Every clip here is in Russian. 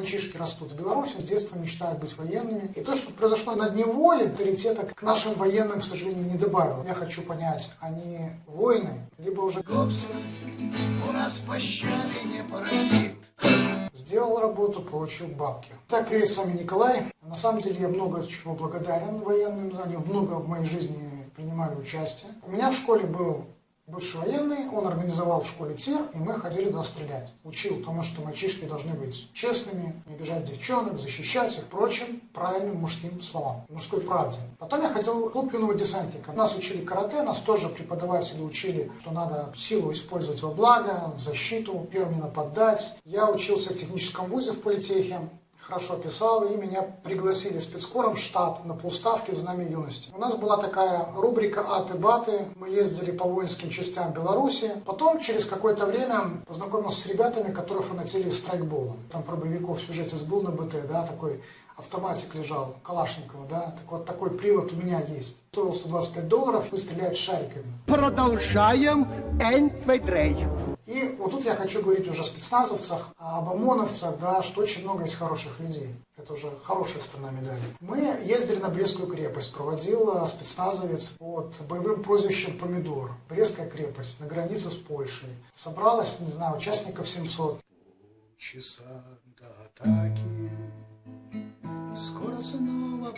Мальчишки растут в Беларуси, с детства мечтают быть военными. И то, что произошло на дне воли, авторитета к нашим военным, к сожалению, не добавило. Я хочу понять, они воины, либо уже Гопсы, у нас пощады не просит. сделал работу, получил бабки. Так, привет, с вами Николай. На самом деле я много чего благодарен военным, они много в моей жизни принимали участие. У меня в школе был бывший военный, он организовал в школе тир, и мы ходили туда стрелять. Учил тому, что мальчишки должны быть честными, не обижать девчонок, защищать их, прочим правильным мужским словам, мужской правде. Потом я ходил в клуб юного десантника. Нас учили карате, нас тоже преподаватели учили, что надо силу использовать во благо, защиту, первым не нападать. Я учился в техническом вузе в политехе, хорошо писал, и меня пригласили спецкором в штат на полставки в Знамя юности. У нас была такая рубрика «Аты-баты», мы ездили по воинским частям Беларуси. Потом, через какое-то время, познакомился с ребятами, которые фанатели страйкбола. Там про боевиков в сюжете был на БТ, да, такой автоматик лежал, Калашникова, да, так вот такой привод у меня есть. Стоил 125 долларов, и стреляет шариками. Продолжаем. Ein, zwei, drei. И вот тут я хочу говорить уже о спецназовцах, об ОМОНовцах, да, что очень много есть хороших людей. Это уже хорошая сторона медали. Мы ездили на Брестскую крепость, проводил э, спецназовец под боевым прозвищем «Помидор». Брестская крепость на границе с Польшей. Собралось, не знаю, участников 700. Часа до атаки, скоро снова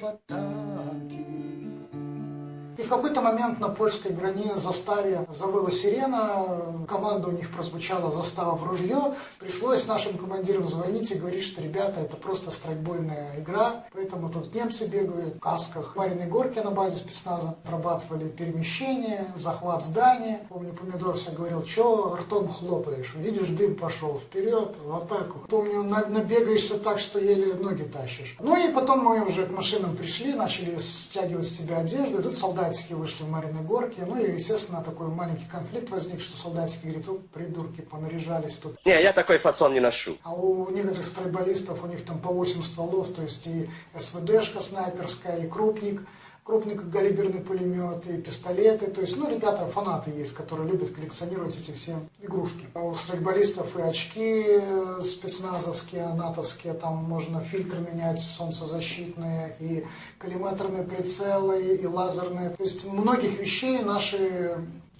какой-то момент на польской грани заставе завыла сирена, команда у них прозвучала застава в ружье. Пришлось нашим командирам звонить и говорить, что ребята, это просто страйкбольная игра, поэтому тут немцы бегают в касках. В Мариной горке на базе спецназа отрабатывали перемещение, захват здания. Помню, Помидор все говорил, что ртом хлопаешь, видишь, дым пошел вперед, в атаку. Помню, на- набегаешься так, что еле ноги тащишь. Ну и потом мы уже к машинам пришли, начали стягивать с себя одежду, и тут солдатики вышли в Мариной горке. Ну и, естественно, такой маленький конфликт возник, что солдатики говорят, о, придурки, понаряжались тут. Не, я такой фасон не ношу. А у некоторых страйкболистов у них там по 8 стволов, то есть и СВДшка снайперская, и крупник, крупник калиберный пулемет, и пистолеты. То есть, ну, ребята, фанаты есть, которые любят коллекционировать эти все игрушки. А у страйкболистов и очки э, спецназовские, натовские, там можно фильтры менять солнцезащитные, и коллиматорные прицелы, и лазерные. То есть, многих вещей наши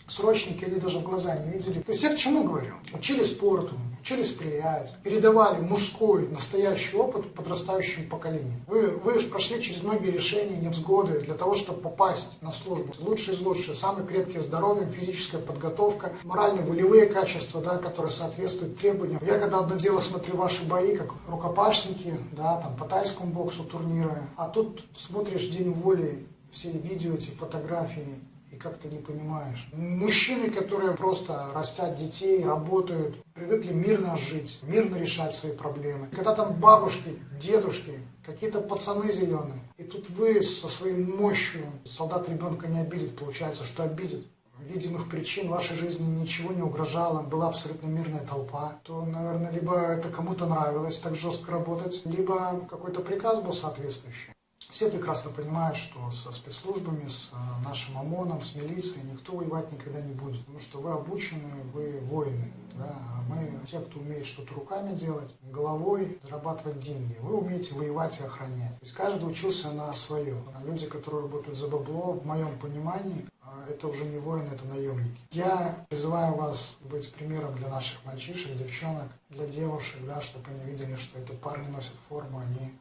срочники, они даже в глаза не видели. То есть я к чему говорю? Учили спорту, учили стрелять, передавали мужской, настоящий опыт подрастающему поколению. Вы, вы же прошли через многие решения, невзгоды для того, чтобы попасть на службу. Лучшие из лучших, самые крепкие здоровьем, физическая подготовка, морально-волевые качества, да, которые соответствуют требованиям. Я когда одно дело смотрю ваши бои, как рукопашники, да, там по тайскому боксу турниры, а тут смотришь День воли, все видео, эти фотографии, и как ты не понимаешь. Мужчины, которые просто растят детей, работают, привыкли мирно жить, мирно решать свои проблемы. Когда там бабушки, дедушки, какие-то пацаны зеленые, и тут вы со своей мощью, солдат ребенка не обидит, получается, что обидит. Видимых причин вашей жизни ничего не угрожало, была абсолютно мирная толпа, то, наверное, либо это кому-то нравилось так жестко работать, либо какой-то приказ был соответствующий. Все прекрасно понимают, что со спецслужбами, с э, нашим ОМОНом, с милицией никто воевать никогда не будет. Потому что вы обучены, вы воины. Да? А мы те, кто умеет что-то руками делать, головой зарабатывать деньги. Вы умеете воевать и охранять. То есть каждый учился на свое. А люди, которые работают за бабло, в моем понимании, э, это уже не воины, это наемники. Я призываю вас быть примером для наших мальчишек, девчонок, для девушек, да, чтобы они видели, что это парни носят форму, они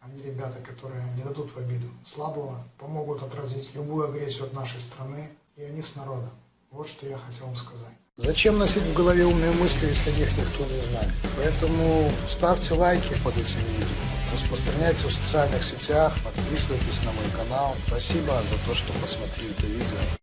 они ребята, которые не дадут в обиду слабого, помогут отразить любую агрессию от нашей страны, и они с народом. Вот что я хотел вам сказать. Зачем носить в голове умные мысли, если их никто не знает? Поэтому ставьте лайки под этим видео, распространяйте в социальных сетях, подписывайтесь на мой канал. Спасибо за то, что посмотрели это видео.